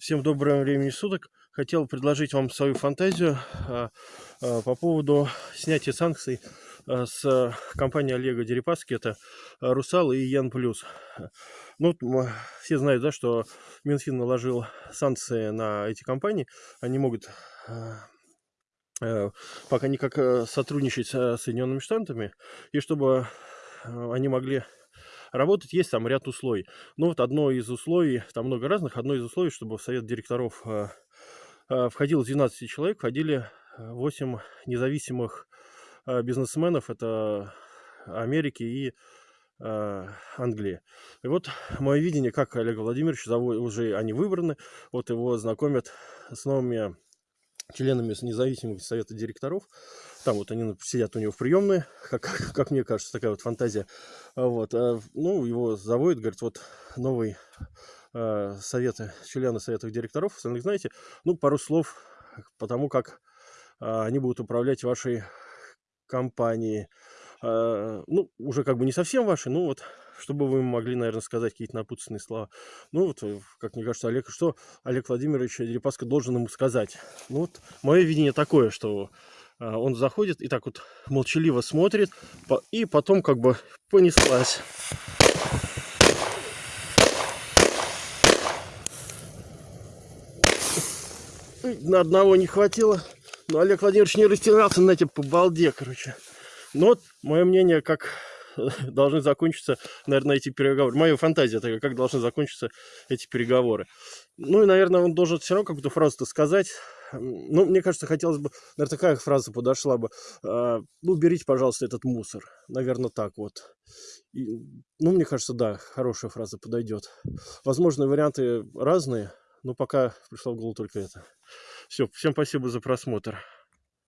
Всем доброго времени суток. Хотел предложить вам свою фантазию а, а, по поводу снятия санкций а, с компании Олега Дерипаски. Это Русал и Ян Плюс. Ну, все знают, да, что Минфин наложил санкции на эти компании. Они могут пока никак сотрудничать с Соединенными Штатами. И чтобы они могли Работать есть там ряд условий. Ну вот одно из условий, там много разных, одно из условий, чтобы в совет директоров э, э, входило 12 человек, входили 8 независимых э, бизнесменов, это Америки и Англии. И вот мое видение, как Олег Владимирович, уже они выбраны, вот его знакомят с новыми членами независимых совета директоров. Там вот они сидят у него в приемной, как, как мне кажется, такая вот фантазия. А вот, а, ну, его заводят, говорят, вот новый э, советы, члены советов директоров, остальных знаете. Ну, пару слов потому как э, они будут управлять вашей компанией. Э, ну, уже как бы не совсем вашей, ну вот чтобы вы могли, наверное, сказать какие-то напутственные слова. Ну, вот, э, как мне кажется, Олег, что Олег Владимирович Дерипаска должен ему сказать? Ну, вот, мое видение такое, что а, он заходит и так вот молчаливо смотрит, и потом как бы понеслась. На одного не хватило. Но Олег Владимирович не растирался на эти по балде, короче. Но вот мое мнение, как должны закончиться, наверное, эти переговоры. Моя фантазия такая, как должны закончиться эти переговоры. Ну и, наверное, он должен все равно какую-то фразу-то сказать. Ну, мне кажется, хотелось бы, наверное, такая фраза подошла бы. А, ну, уберите, пожалуйста, этот мусор. Наверное, так вот. И, ну, мне кажется, да, хорошая фраза подойдет. Возможно, варианты разные, но пока пришла в голову только это. Все, всем спасибо за просмотр.